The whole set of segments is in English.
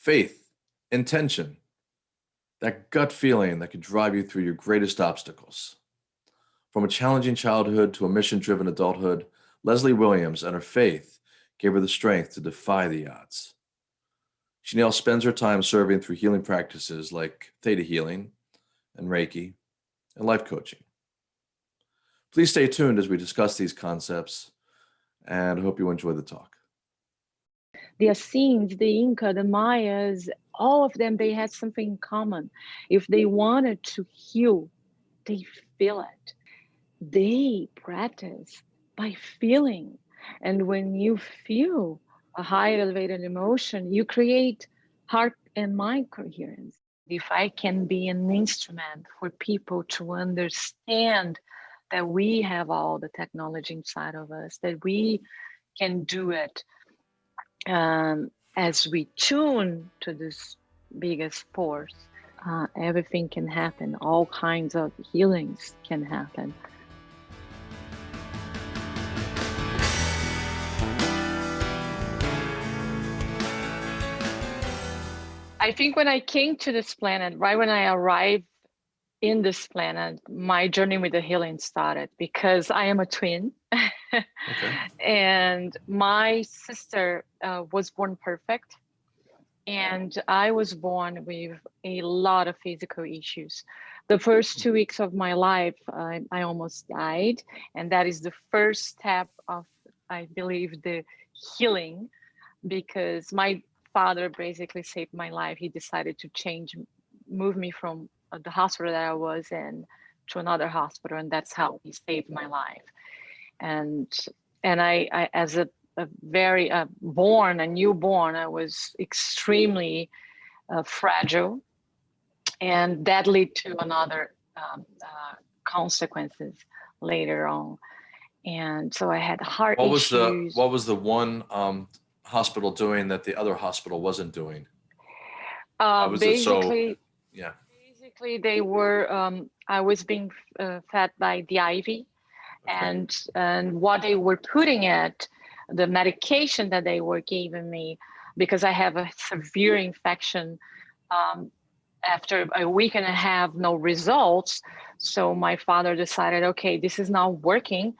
faith, intention, that gut feeling that can drive you through your greatest obstacles. From a challenging childhood to a mission-driven adulthood, Leslie Williams and her faith gave her the strength to defy the odds. She now spends her time serving through healing practices like Theta Healing and Reiki and life coaching. Please stay tuned as we discuss these concepts and hope you enjoy the talk. The Essenes, the Inca, the Mayas, all of them, they had something in common. If they wanted to heal, they feel it. They practice by feeling. And when you feel a high elevated emotion, you create heart and mind coherence. If I can be an instrument for people to understand that we have all the technology inside of us, that we can do it um, as we tune to this biggest force, uh, everything can happen. All kinds of healings can happen. I think when I came to this planet, right when I arrived in this planet, my journey with the healing started because I am a twin. Okay. And my sister uh, was born perfect. And I was born with a lot of physical issues. The first two weeks of my life, I, I almost died. And that is the first step of, I believe, the healing because my father basically saved my life. He decided to change, move me from uh, the hospital that I was in to another hospital, and that's how he saved my life. And and I, I as a, a very uh, born, a newborn, I was extremely uh, fragile, and that led to another um, uh, consequences later on. And so I had heart what was the what was the one um, hospital doing that the other hospital wasn't doing? Uh, basically, so, yeah basically they were um, i was being uh, fed by the IV. And and what they were putting it the medication that they were giving me because i have a severe infection um, after a week and a half no results. So my father decided okay this is not working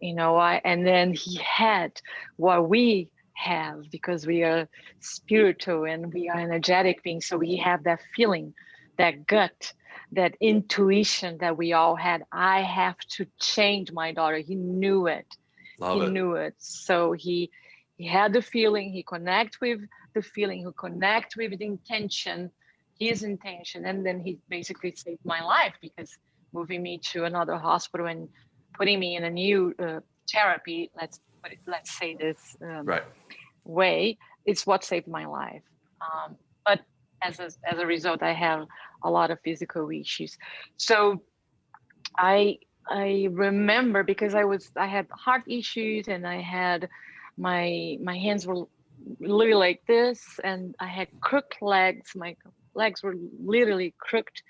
you know i and then he had what we have because we are spiritual and we are energetic beings so we have that feeling that gut, that intuition that we all had. I have to change my daughter. He knew it. Love he it. knew it. So he he had the feeling, he connect with the feeling, he connect with the intention, his intention. And then he basically saved my life because moving me to another hospital and putting me in a new uh, therapy, let's put it, let's say this um, right. way, it's what saved my life. Um, but as a, as a result, I have a lot of physical issues. So I I remember because I was I had heart issues and I had my my hands were literally like this and I had crooked legs. My legs were literally crooked.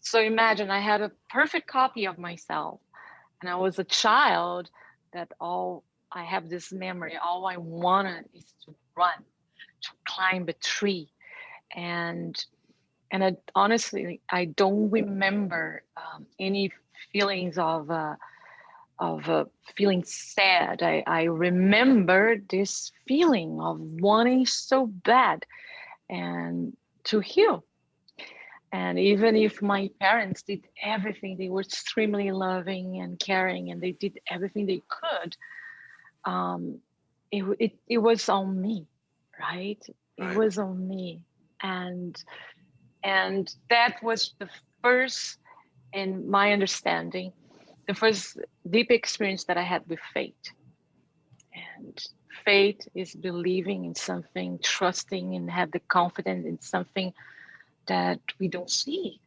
So imagine I had a perfect copy of myself and I was a child that all I have this memory. All I wanted is to run, to climb a tree, and and I, honestly, I don't remember um, any feelings of uh, of uh, feeling sad. I, I remember this feeling of wanting so bad and to heal. And even if my parents did everything, they were extremely loving and caring, and they did everything they could. Um, it, it, it was on me, right? right? It was on me and and that was the first in my understanding the first deep experience that i had with fate. And faith is believing in something trusting and have the confidence in something that we don't see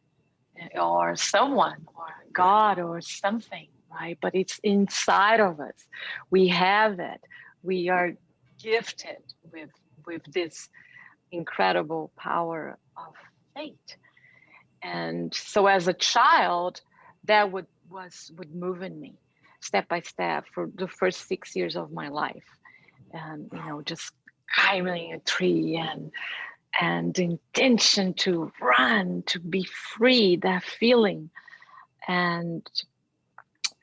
or someone or god or something right? But it's inside of us. We have it. We are gifted with with this incredible power of fate. And so as a child, that would was would move in me step by step for the first six years of my life. And you know, just climbing a tree and and intention to run, to be free, that feeling. And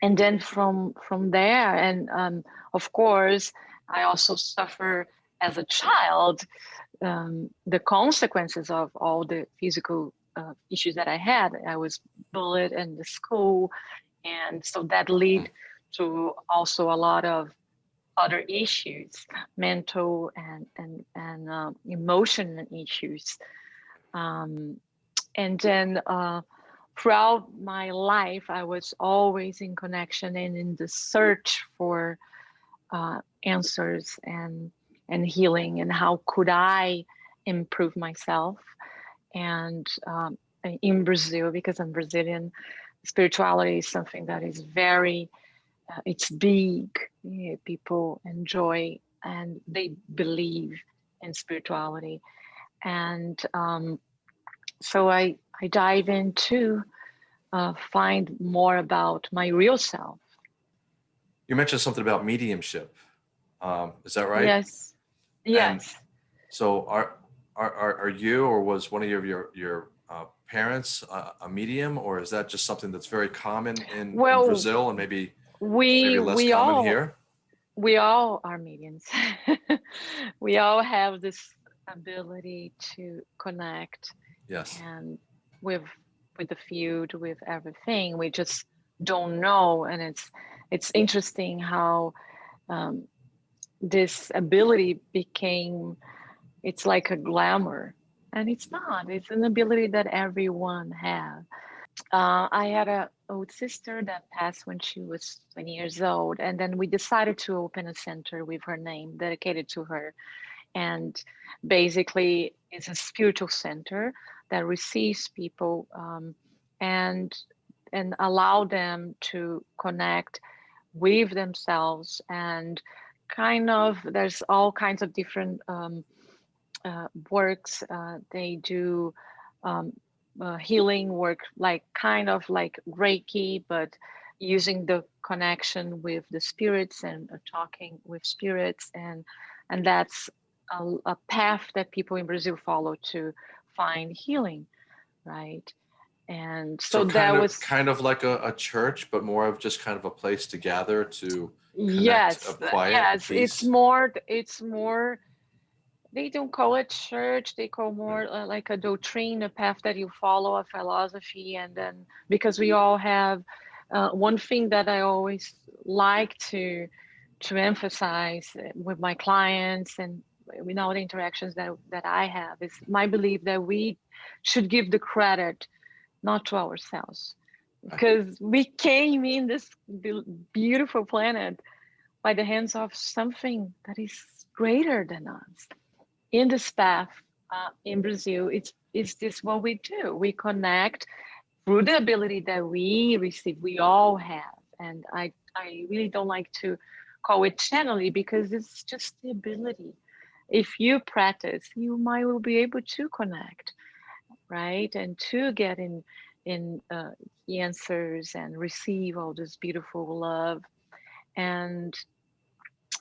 and then from from there, and um, of course, I also suffer as a child um, the consequences of all the physical uh, issues that I had. I was bullied in the school, and so that led to also a lot of other issues, mental and and and uh, emotional issues. Um, and then uh, throughout my life, I was always in connection and in the search for uh, answers and and healing and how could I improve myself. And um, in Brazil, because I'm Brazilian, spirituality is something that is very uh, it's big yeah, people enjoy and they believe in spirituality and um, so i i dive into uh, find more about my real self You mentioned something about mediumship. Um, is that right? yes yes So are, are, are, are you or was one of your, your, your uh, parents uh, a medium or is that just something that's very common in, in Brazil and maybe, we maybe less we common all here? we all are mediums we all have this ability to connect Yes. and with with the field with everything we just don't know and it's it's interesting how um, this ability became it's like a glamour. And it's not. It's an ability that everyone has uh, i had a old sister that passed when she was 20 years old. And then we decided to open a center with her name dedicated to her. And basically it's a spiritual center that receives people um, and and allow them to connect with themselves and kind of there's all kinds of different um, uh, works uh, they do um, uh, healing work like kind of like reiki but using the connection with the spirits and uh, talking with spirits and and that's a, a path that people in brazil follow to find healing right and so, So that of, was kind of like a, a church, but more of just kind of a place to gather to, yes quiet, yes it's more it's more they don't call it church they call more uh, like a doctrine a path that you follow a philosophy and then because we all have uh, one thing that i always like to to emphasize uh, with my clients and with all the interactions that that i have is my belief that we should give the credit not to ourselves because we came in this beautiful planet by the hands of something that is greater than us. In this path uh, in Brazil, it's it's this what we do. We connect through the ability that we receive. We all have, and I I really don't like to call it channeling because it's just the ability. If you practice, you might will be able to connect, right, and to get in in uh, answers and receive all this beautiful love and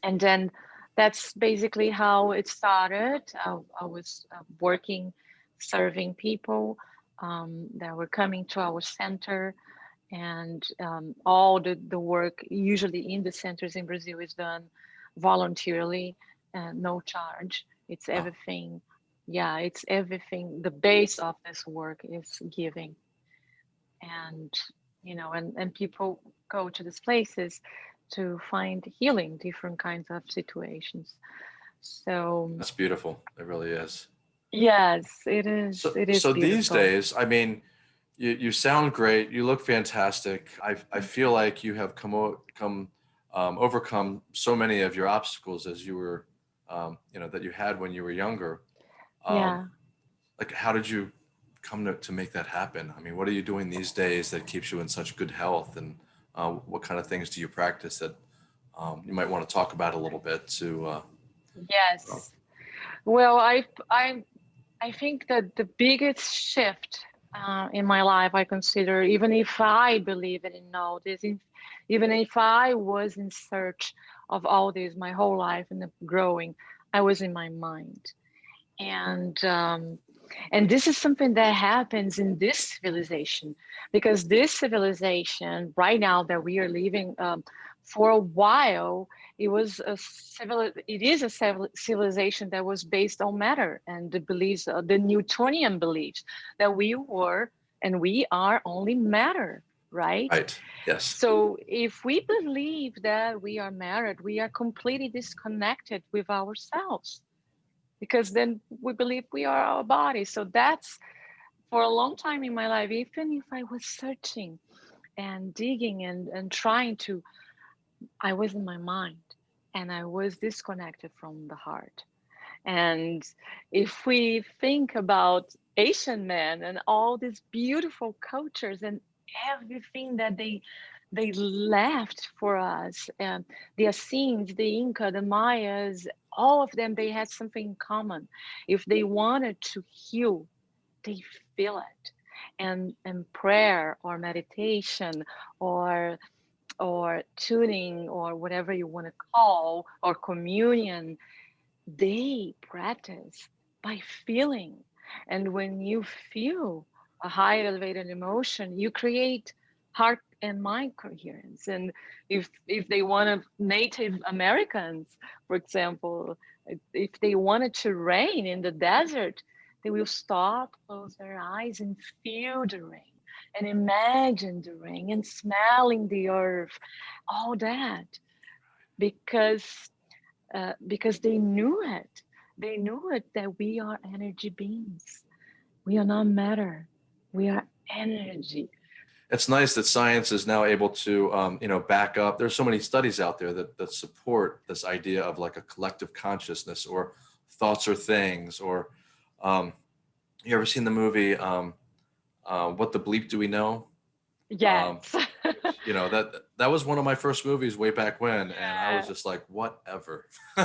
and then that's basically how it started. I, I was uh, working, serving people um, that were coming to our center, and um, all the, the work, usually in the centers in Brazil, is done voluntarily, and no charge. It's everything. Yeah, it's everything. The base of this work is giving, and you know, and and people go to these places to find healing different kinds of situations so That's beautiful. It really is. yes it is So, it is so these days, I mean, you, you sound great. You look fantastic. I, I feel like you have come, come, um, overcome so many of your obstacles as you were, um, you know, that you had when you were younger. Um, yeah Like, how did you come to, to make that happen? I mean, what are you doing these days that keeps you in such good health? And uh, what kind of things do you practice that um, you might want to talk about a little bit to, uh, yes well i i i think that the biggest shift uh, in my life i consider even if i believe it and know this if, even if i was in search of all this my whole life and growing i was in my mind and um, and this is something that happens in this civilization because this civilization right now that we are living um, for a while it was a civil it is a civilization that was based on matter and the beliefs uh, the newtonian beliefs that we were and we are only matter right? Right. Yes. So if we believe that we are married we are completely disconnected with ourselves because then we believe we are our body. So that's for a long time in my life even if i was searching and digging and and trying to i was in my mind and i was disconnected from the heart. And if we think about asian men and all these beautiful cultures and everything that they they left for us and the Essenes, the Inca, the Mayas, all of them, they had something in common. If they wanted to heal, they feel it. And, and prayer or meditation or or tuning or whatever you want to call or communion, they practice by feeling. And when you feel a high elevated emotion, you create heart and mind coherence. And if if they wanted Native Americans, for example, if they wanted to rain in the desert, they will stop, close their eyes, and feel the rain, and imagine the rain, and smelling the earth, all that, because uh, because they knew it. They knew it that we are energy beings. We are not matter. We are energy it's nice that science is now able to, um, you know, back up. There's so many studies out there that, that support this idea of like a collective consciousness or thoughts or things, or um, you ever seen the movie, um, uh, What the Bleep Do We Know? Yes. Um, you know, that, that was one of my first movies way back when. Yeah. And I was just like, whatever,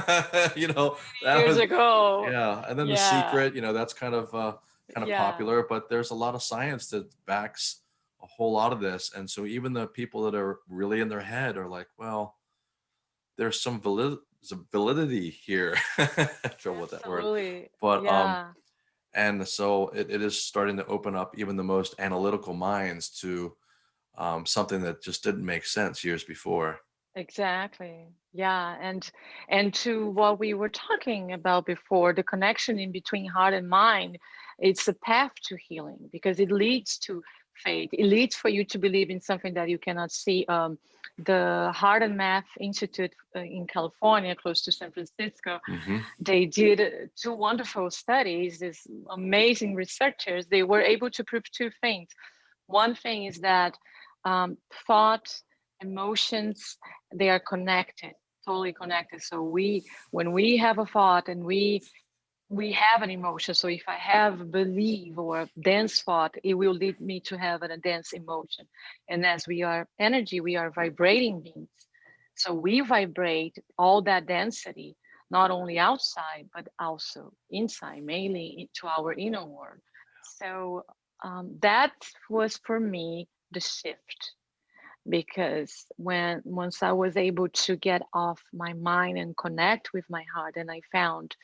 you know, that years was, ago. Yeah. And then yeah. The Secret, you know, that's kind of, uh, kind of yeah. popular, but there's a lot of science that backs a whole lot of this. And so even the people that are really in their head are like, well, there's some valid some validity here. trouble with that word. But um, yeah. um and so it, it is starting to open up even the most analytical minds to um, something that just didn't make sense years before. Exactly. Yeah. And and to what we were talking about before, the connection in between heart and mind, it's a path to healing because it leads to faith. It leads for you to believe in something that you cannot see. Um, the Heart and Math Institute uh, in California, close to San Francisco, mm -hmm. they did two wonderful studies. These amazing researchers, they were able to prove two things. One thing is that um, thought, emotions, they are connected, totally connected. So we, when we have a thought and we we have an emotion. So if I have a belief or dense thought, it will lead me to have a dense emotion. And as we are energy, we are vibrating beings. So we vibrate all that density, not only outside, but also inside, mainly into our inner world. So um, that was for me the shift because when once I was able to get off my mind and connect with my heart and I found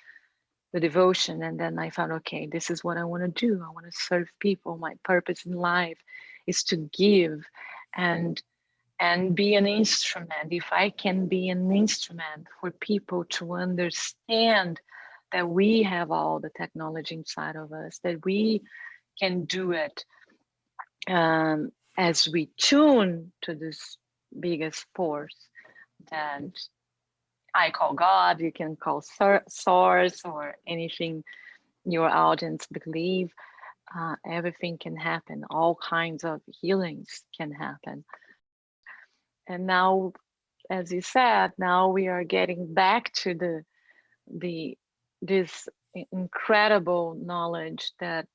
the devotion and then i found okay this is what i want to do. I want to serve people. My purpose in life is to give and and be an instrument. If i can be an instrument for people to understand that we have all the technology inside of us that we can do it um, as we tune to this biggest force that I call God, you can call source or anything your audience believe. Uh, everything can happen. All kinds of healings can happen. And now, as you said, now we are getting back to the the this incredible knowledge that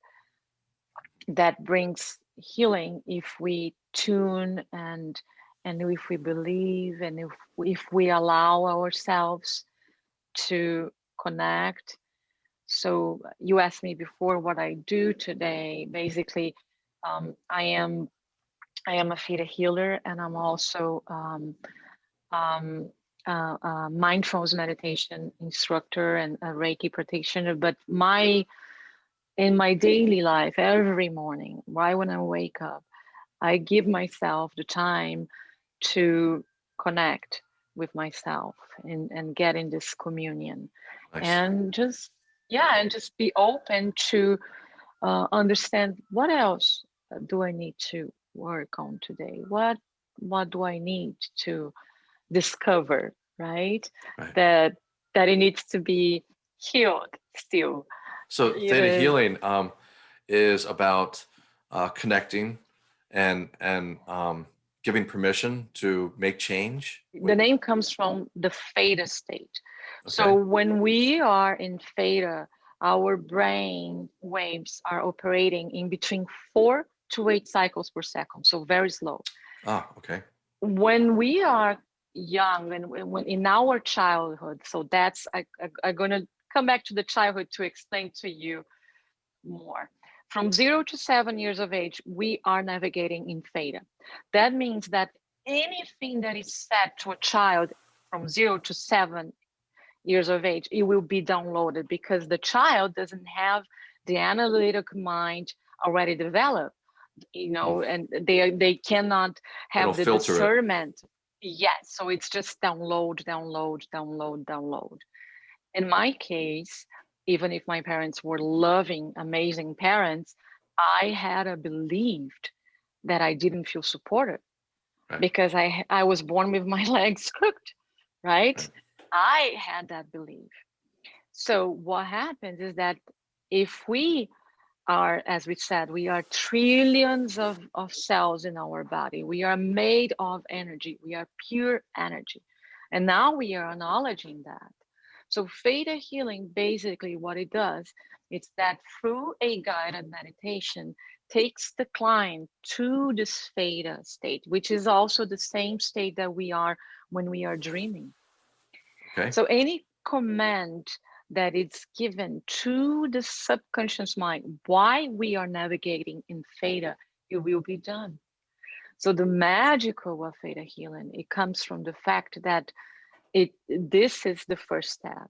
that brings healing if we tune and and if we believe and if if we allow ourselves to connect. So you asked me before what i do today. Basically um, i am i am a theta healer and i'm also um, um, uh, uh, mindfulness meditation instructor and a Reiki practitioner, but my in my daily life, every morning, right when I wake up, I give myself the time to connect with myself and, and get in this communion Nice. and just yeah and just be open to uh, understand what else do i need to work on today what what do i need to discover right, Right. that that it needs to be healed still So Yeah. theta healing um, is about uh, connecting and and um, giving permission to make change. the name comes from the theta state So when we are in theta, our brain waves are operating in between four to eight cycles per second, so very slow. ah, okay. When we are young and when when in our childhood, so that's I, I, I'm gonna come back to the childhood to explain to you more. From zero to seven years of age, we are navigating in theta. That means that anything that is said to a child from zero to seven years of age, it will be downloaded because the child doesn't have the analytic mind already developed, you know, mm. and they they cannot have It'll the filter it. discernment. Yes, so it's just download, download, download, download. In my case, even if my parents were loving, amazing parents, I had a believed that I didn't feel supported Right. because I I was born with my legs crooked, right? I had that belief. So what happens is that if we are, as we said, we are trillions of, of cells in our body. We are made of energy. We are pure energy. And now we are acknowledging that. So theta healing, basically what it does, it's that through a guided meditation, takes the client to this theta state, which is also the same state that we are when we are dreaming. Okay. So any command that it's given to the subconscious mind, why we are navigating in theta, it will be done. So the magical of theta healing, it comes from the fact that it this is the first step.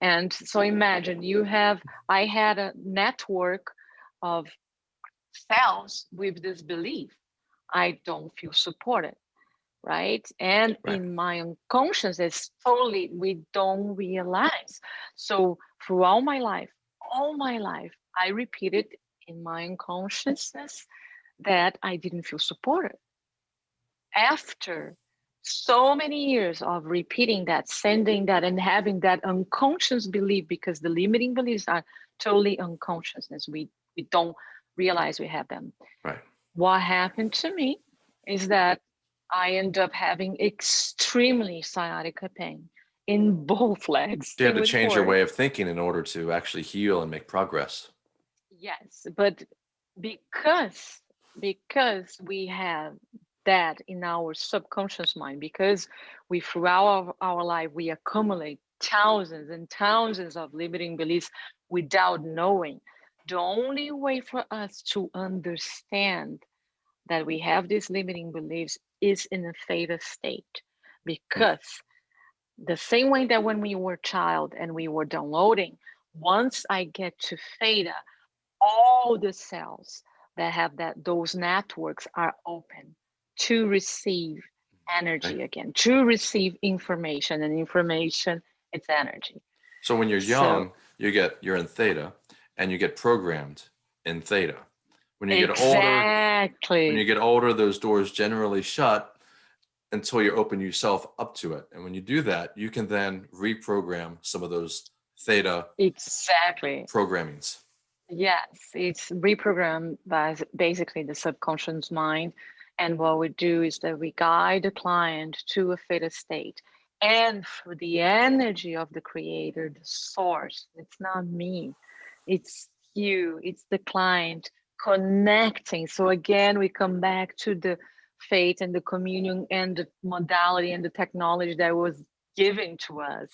And so imagine you have, I had a network of cells with this belief. I don't feel supported right? And Right. in my unconscious, it's totally, we don't realize. So throughout my life, all my life, I repeated in my unconsciousness that I didn't feel supported. After so many years of repeating that, sending that, and having that unconscious belief, because the limiting beliefs are totally unconsciousness. We we don't realize we have them. Right. What happened to me is that I end up having extremely sciatica pain in both legs. You had to change your way of thinking in order to actually heal and make progress. Yes, but because because we have that in our subconscious mind, because we throughout our, our life we accumulate thousands and thousands of limiting beliefs without knowing. The only way for us to understand that we have these limiting beliefs is in a theta state because the same way that when we were child and we were downloading once i get to theta all the cells that have that those networks are open to receive energy again to receive information and information it's energy So when you're So- young, you get you're in theta and you get programmed in theta. When you get older, when you get older, those doors generally shut until you open yourself up to it. And when you do that, you can then reprogram some of those theta exactly programmings. Yes, it's reprogrammed by basically the subconscious mind. And what we do is that we guide the client to a theta state. And through the energy of the creator, the source, it's not me, it's you, it's the client connecting. So again, we come back to the faith and the communion and the modality and the technology that was given to us.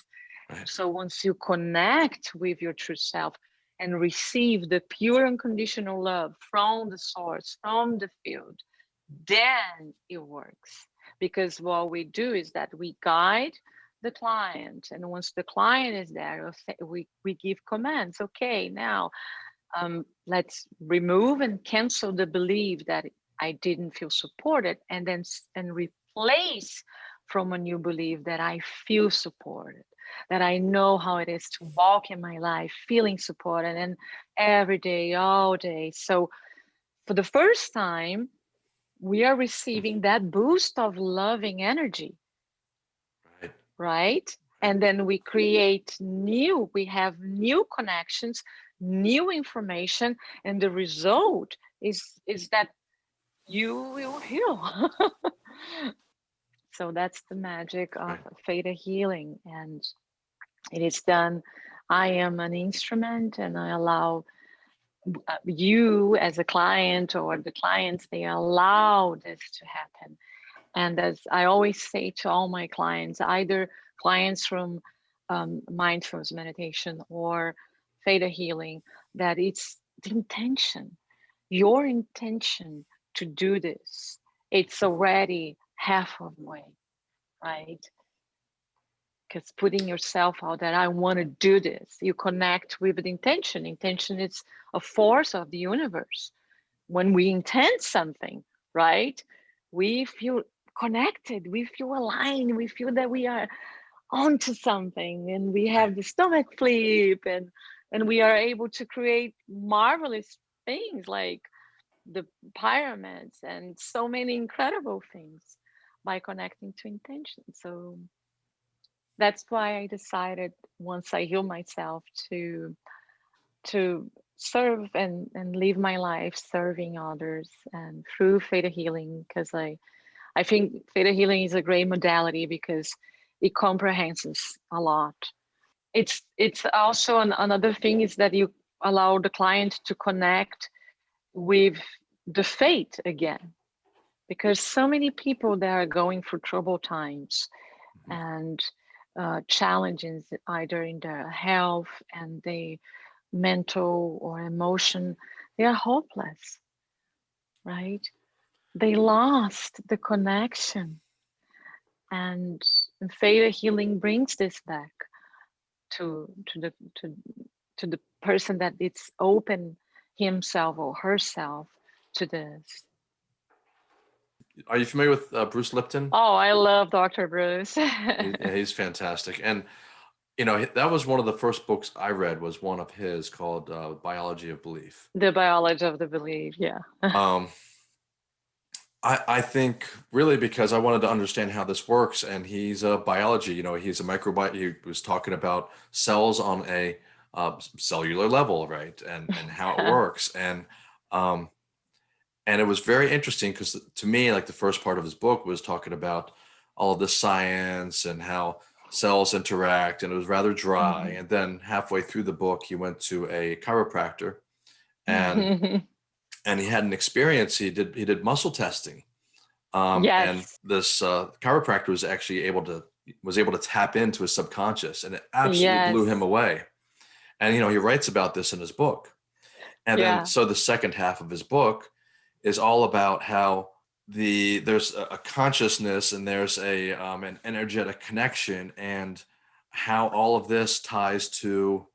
Right. So once you connect with your true self, and receive the pure unconditional love from the source, from the field, then it works. Because what we do is that we guide the client. And once the client is there, we, we give commands. Okay, now um, let's remove and cancel the belief that I didn't feel supported and then and replace from a new belief that I feel supported, that I know how it is to walk in my life feeling supported and every day, all day. So for the first time, we are receiving that boost of loving energy. Right. Right. And then we create new, we have new connections, new information, and the result is is that you will heal. so that's the magic of right. theta healing and it is done i am an instrument and i allow you as a client or the clients they allow this to happen and as i always say to all my clients either clients from um, mindfulness meditation or theta healing that it's the intention your intention to do this it's already half of the way, right? Because putting yourself out there, I want to do this. You connect with the intention. Intention is a force of the universe. When we intend something, right? We feel connected, we feel aligned, we feel that we are onto something and we have the stomach flip and and we are able to create marvelous things like the pyramids and so many incredible things by connecting to intention. So that's why I decided once I heal myself to to serve and and live my life serving others and through theta healing because I I think theta healing is a great modality because it comprehends a lot. It's it's also an, another thing is that you allow the client to connect with the fate again because so many people that are going through troubled times mm-hmm. and uh, challenges either in their health and the mental or emotion they are hopeless right? They lost the connection and theta healing brings this back to to the to to the person that it's open himself or herself to this are you familiar with uh, Bruce Lipton? Oh, I love Dr. Bruce. he, he's fantastic. And, you know, that was one of the first books I read was one of his called uh, Biology of Belief. The Biology of the Belief, yeah. um, I, I think really because I wanted to understand how this works and he's a biology, you know, he's a microbiome. He was talking about cells on a uh, cellular level, right? And, and how it works. And, um, and it was very interesting because to me like the first part of his book was talking about all the science and how cells interact and it was rather dry mm -hmm. and then halfway through the book he went to a chiropractor and and he had an experience he did he did muscle testing um yes. and this uh chiropractor was actually able to was able to tap into his subconscious and it absolutely yes. blew him away and you know he writes about this in his book and yeah. then so the second half of his book is all about how the there's a, consciousness and there's a um, an energetic connection and how all of this ties to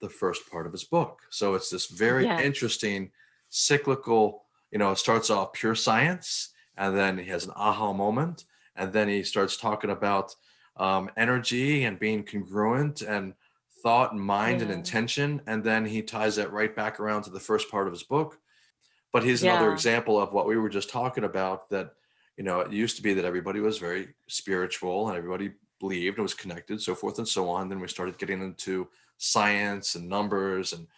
the first part of his book. So it's this very yeah. interesting cyclical, you know, it starts off pure science and then he has an aha moment and then he starts talking about um, energy and being congruent and thought and mind yeah. and intention. And then he ties that right back around to the first part of his book but he's yeah. another example of what we were just talking about that, you know, it used to be that everybody was very spiritual and everybody believed and was connected, so forth and so on. Then we started getting into science and numbers and,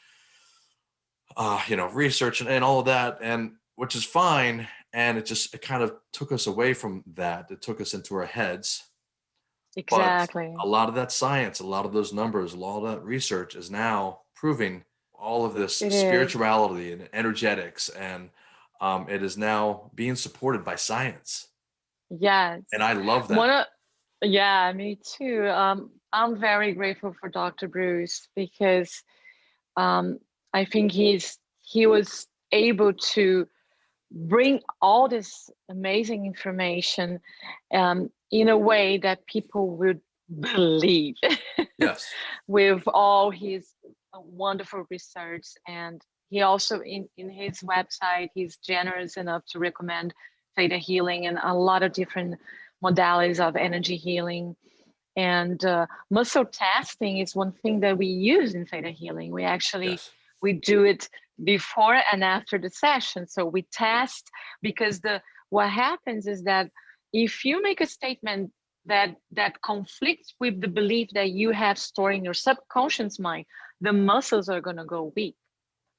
uh, you know, research and, and all of that, and which is fine. And it just, it kind of took us away from that. It took us into our heads. Exactly. But a lot of that science, a lot of those numbers, a lot of that research is now proving all of this it spirituality is. and energetics and um, it is now being supported by science. Yes. And i love that. One yeah me too. Um, i'm very grateful for dr bruce because um, i think he's he was able to bring all this amazing information um, in a way that people would believe. Yes. with all his wonderful research and he also in, in his website he's generous enough to recommend theta healing and a lot of different modalities of energy healing. And uh, muscle testing is one thing that we use in theta healing. We actually Yes. we do it before and after the session. So we test because the what happens is that if you make a statement that that conflicts with the belief that you have stored in your subconscious mind the muscles are going to go weak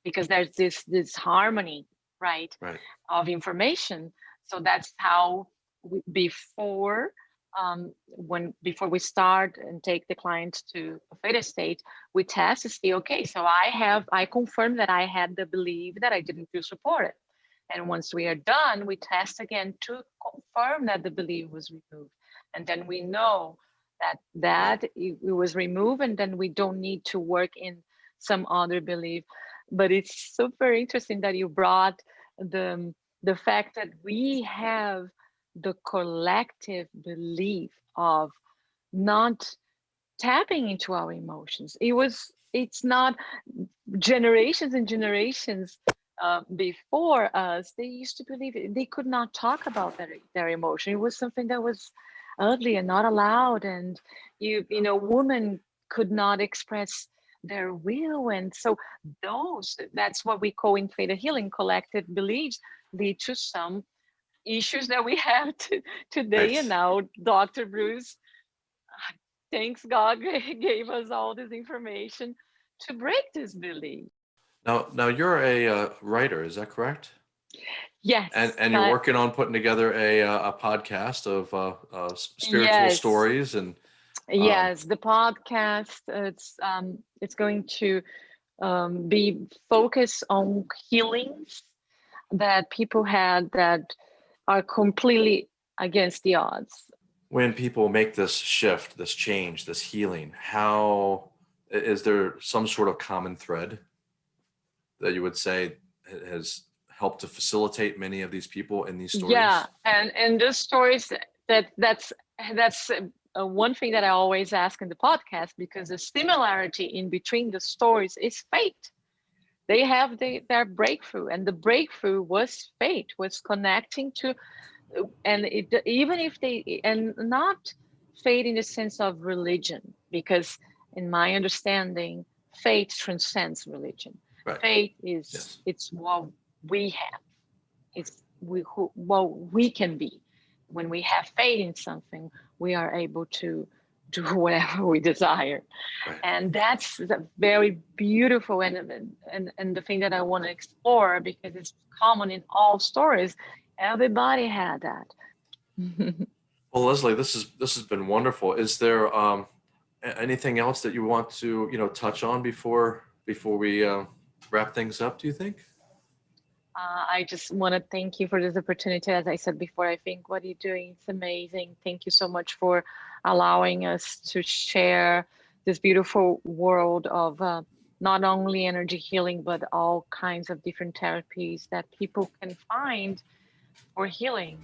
because there's this this harmony right Right. of information. So that's how we, before um, when before we start and take the client to a theta state we test to see okay so i have i confirm that i had the belief that i didn't feel supported. And once we are done we test again to confirm that the belief was removed and then we know that that it, was removed and then we don't need to work in some other belief. But it's super interesting that you brought the the fact that we have the collective belief of not tapping into our emotions. It was it's not generations and generations uh, before us they used to believe it, they could not talk about their, their emotion. It was something that was ugly and not allowed and you you know women could not express their will and so those that's what we call in theta healing collective beliefs lead to some issues that we have to, today and now dr bruce thanks god gave us all this information to break this belief Now, now you're a uh, writer, is that correct? Yes And and you're working on putting together a uh, a podcast of uh, uh, spiritual Yes. stories and Um, yes the podcast it's um it's going to um, be focused on healings that people had that are completely against the odds when people make this shift, this change, this healing, how is there some sort of common thread that you would say has helped to facilitate many of these people in these stories? yeah and and the stories that that's that's uh, one thing that i always ask in the podcast because the similarity in between the stories is fate they have the, their breakthrough and the breakthrough was fate was connecting to uh, and it, even if they and not fate in the sense of religion because in my understanding faith transcends religion Right. faith is Yes. it's what we have it's we who what we can be when we have faith in something we are able to do whatever we desire Right. and that's very beautiful and and and the thing that i want to explore because it's common in all stories everybody had that Well, Leslie, this is this has been wonderful. Is there um, anything else that you want to you know touch on before before we uh, wrap things up? Do you think? Uh, I just want to thank you for this opportunity. As I said before, I think what you're doing is amazing. Thank you so much for allowing us to share this beautiful world of uh, not only energy healing, but all kinds of different therapies that people can find for healing.